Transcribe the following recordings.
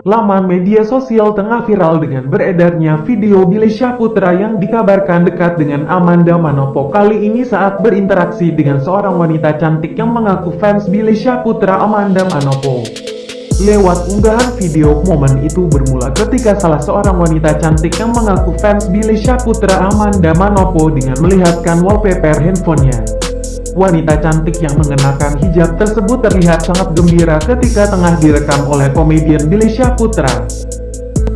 Laman media sosial tengah viral dengan beredarnya video Billy Syahputra yang dikabarkan dekat dengan Amanda Manopo kali ini saat berinteraksi dengan seorang wanita cantik yang mengaku fans Billy Syahputra Amanda Manopo. Lewat unggahan video, momen itu bermula ketika salah seorang wanita cantik yang mengaku fans Billy Syahputra Amanda Manopo dengan melihatkan wallpaper handphonenya. Wanita cantik yang mengenakan hijab tersebut terlihat sangat gembira ketika tengah direkam oleh komedian Billy Syahputra.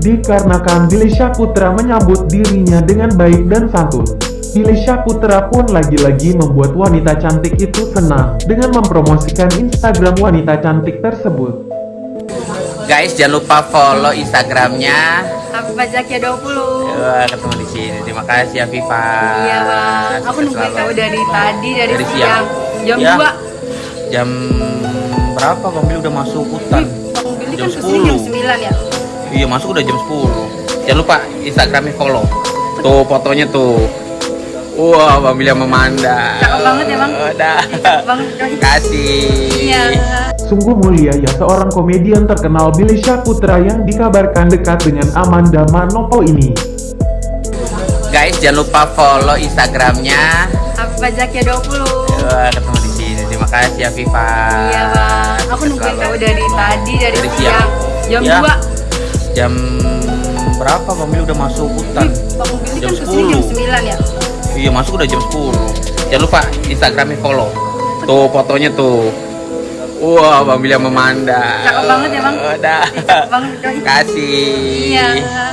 Dikarenakan Billy Syahputra menyambut dirinya dengan baik dan santun. Billy Syahputra pun lagi-lagi membuat wanita cantik itu senang dengan mempromosikan Instagram wanita cantik tersebut. Guys, jangan lupa follow Instagramnya. Afifah Zakia 20 Wah, ketemu di sini. Terima kasih ya Viva. Iya bang, aku nungguin kamu dari tadi, dari, Dari siang Jam Ya. 2 Jam berapa Bang Billy udah masuk hutan? Bang Billy Jam kan ke sini jam 10. 9 ya Iya, masuk udah jam 10. Jangan lupa Instagramnya follow. Tuh fotonya tuh. Wah, Bang Billy sama Manda. Cakep banget ya, Bang. Udah. Banget kan Kasih. Iya Sungguh mulia ya seorang komedian terkenal Billy Syahputra yang dikabarkan dekat dengan Amanda Manopo ini. Guys, jangan lupa follow Instagramnya. Afifah Zakia 20 Wah, ketemu di sini. Terima kasih ya Viva. Iya bang, aku nungguin kamu dari tadi, dari, Dari siang siang. Jam Ya. 2 Jam berapa Bang Billy udah masuk hutan? Bang Billy Jam kan ke sini jam 10. 9 ya Iya masuk udah jam 10 Jangan lupa Instagramnya follow. Tuh fotonya tuh. Wah Bang Billy sama Manda. Cakep banget ya, Bang. Udah kan Kasih. Iya